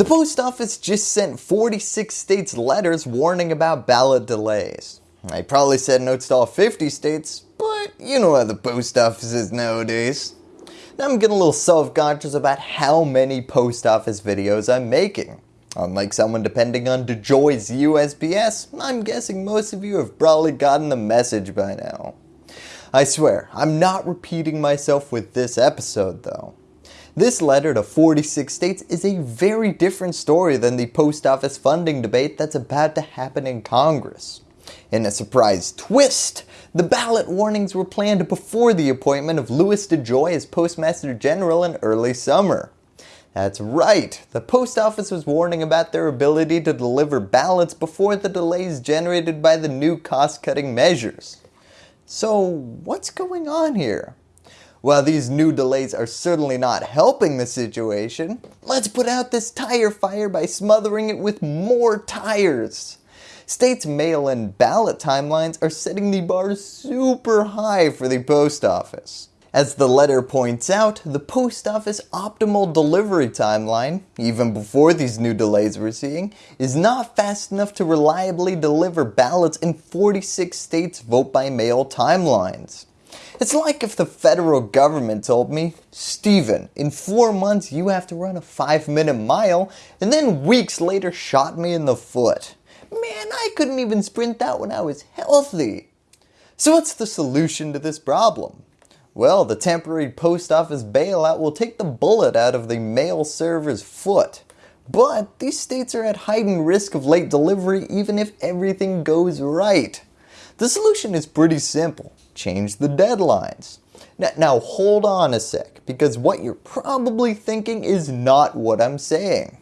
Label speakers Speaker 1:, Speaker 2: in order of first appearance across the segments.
Speaker 1: The post office just sent 46 states letters warning about ballot delays. I probably said notes to all 50 states, but you know how the post office is nowadays. Now I'm getting a little self-conscious about how many post office videos I'm making. Unlike someone depending on DeJoy's USPS, I'm guessing most of you have probably gotten the message by now. I swear, I'm not repeating myself with this episode though. This letter to 46 states is a very different story than the post office funding debate that's about to happen in Congress. In a surprise twist, the ballot warnings were planned before the appointment of Louis DeJoy as Postmaster General in early summer. That's right, the post office was warning about their ability to deliver ballots before the delays generated by the new cost cutting measures. So what's going on here? While these new delays are certainly not helping the situation, let's put out this tire fire by smothering it with more tires. States mail-in ballot timelines are setting the bar super high for the post office. As the letter points out, the post office optimal delivery timeline, even before these new delays we're seeing, is not fast enough to reliably deliver ballots in 46 states vote by mail timelines. It's like if the federal government told me, Steven, in 4 months you have to run a 5 minute mile and then weeks later shot me in the foot. Man, I couldn't even sprint that when I was healthy. So what's the solution to this problem? Well, the temporary post office bailout will take the bullet out of the mail server's foot. But these states are at heightened risk of late delivery even if everything goes right. The solution is pretty simple change the deadlines. Now, now hold on a sec because what you're probably thinking is not what I'm saying.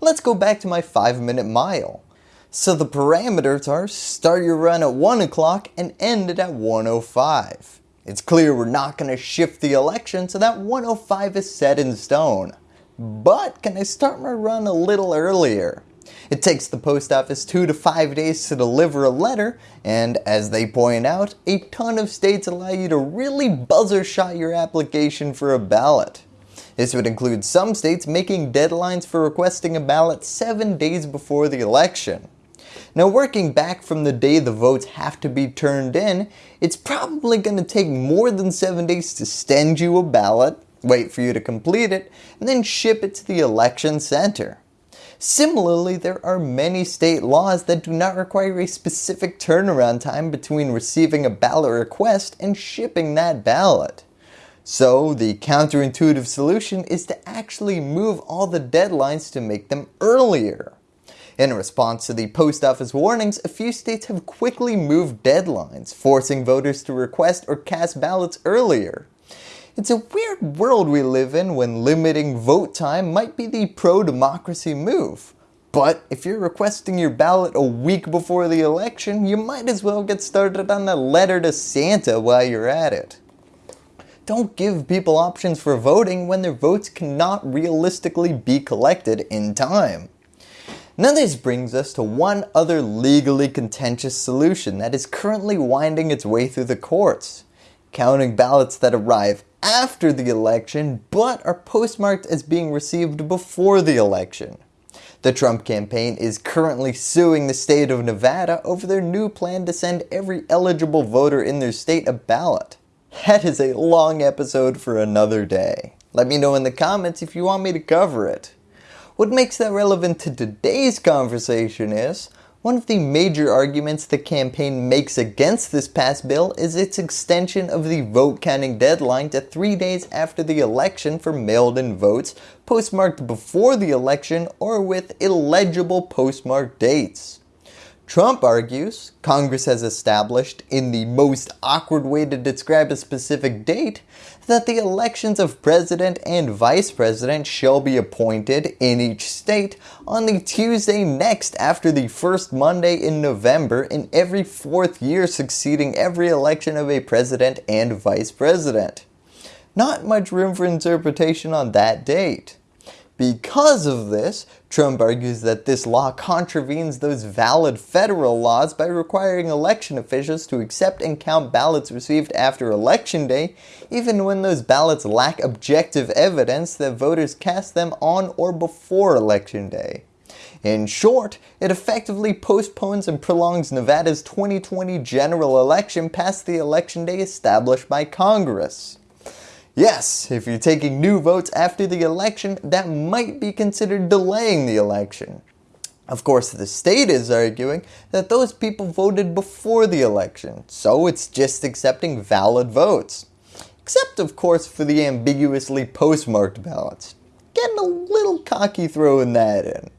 Speaker 1: Let's go back to my 5 minute mile. So the parameters are start your run at 1 o'clock and end it at 105. It's clear we're not going to shift the election so that 105 is set in stone. But can I start my run a little earlier? It takes the post office 2 to 5 days to deliver a letter and as they point out, a ton of states allow you to really buzzer shot your application for a ballot. This would include some states making deadlines for requesting a ballot 7 days before the election. Now working back from the day the votes have to be turned in, it's probably going to take more than 7 days to send you a ballot, wait for you to complete it, and then ship it to the election center. Similarly, there are many state laws that do not require a specific turnaround time between receiving a ballot request and shipping that ballot. So the counterintuitive solution is to actually move all the deadlines to make them earlier. In response to the post office warnings, a few states have quickly moved deadlines, forcing voters to request or cast ballots earlier. It's a weird world we live in when limiting vote time might be the pro-democracy move. But if you're requesting your ballot a week before the election, you might as well get started on a letter to Santa while you're at it. Don't give people options for voting when their votes cannot realistically be collected in time. Now this brings us to one other legally contentious solution that is currently winding its way through the courts. Counting ballots that arrive after the election but are postmarked as being received before the election. The Trump campaign is currently suing the state of Nevada over their new plan to send every eligible voter in their state a ballot. That is a long episode for another day. Let me know in the comments if you want me to cover it. What makes that relevant to today's conversation is, one of the major arguments the campaign makes against this passed bill is its extension of the vote counting deadline to three days after the election for mailed-in votes postmarked before the election or with illegible postmark dates. Trump argues Congress has established, in the most awkward way to describe a specific date, that the elections of president and vice president shall be appointed in each state on the Tuesday next after the first Monday in November in every fourth year succeeding every election of a president and vice president. Not much room for interpretation on that date. Because of this, Trump argues that this law contravenes those valid federal laws by requiring election officials to accept and count ballots received after election day, even when those ballots lack objective evidence that voters cast them on or before election day. In short, it effectively postpones and prolongs Nevada's 2020 general election past the election day established by Congress. Yes, if you're taking new votes after the election, that might be considered delaying the election. Of course, the state is arguing that those people voted before the election, so it's just accepting valid votes. Except, of course, for the ambiguously postmarked ballots. Getting a little cocky throwing that in.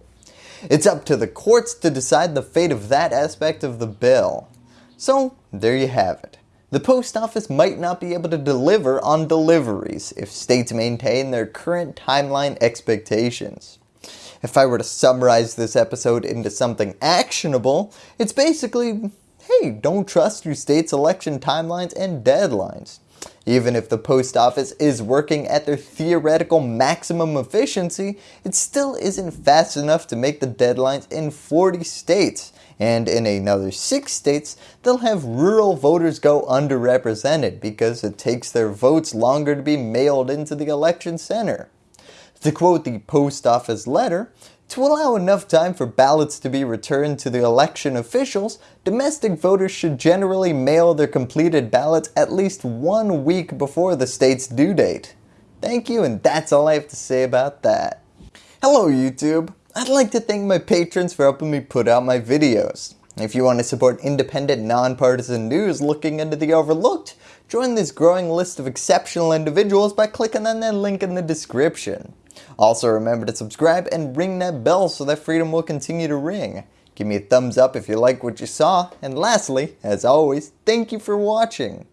Speaker 1: It's up to the courts to decide the fate of that aspect of the bill. So, there you have it. The post office might not be able to deliver on deliveries if states maintain their current timeline expectations. If I were to summarize this episode into something actionable, it's basically, hey, don't trust your state's election timelines and deadlines. Even if the post office is working at their theoretical maximum efficiency, it still isn't fast enough to make the deadlines in 40 states, and in another 6 states, they'll have rural voters go underrepresented because it takes their votes longer to be mailed into the election center. To quote the post office letter, to allow enough time for ballots to be returned to the election officials, domestic voters should generally mail their completed ballots at least one week before the state's due date. Thank you and that's all I have to say about that. Hello YouTube! I'd like to thank my patrons for helping me put out my videos. If you want to support independent, nonpartisan news looking into the overlooked, join this growing list of exceptional individuals by clicking on that link in the description. Also remember to subscribe and ring that bell so that freedom will continue to ring. Give me a thumbs up if you like what you saw, and lastly, as always, thank you for watching.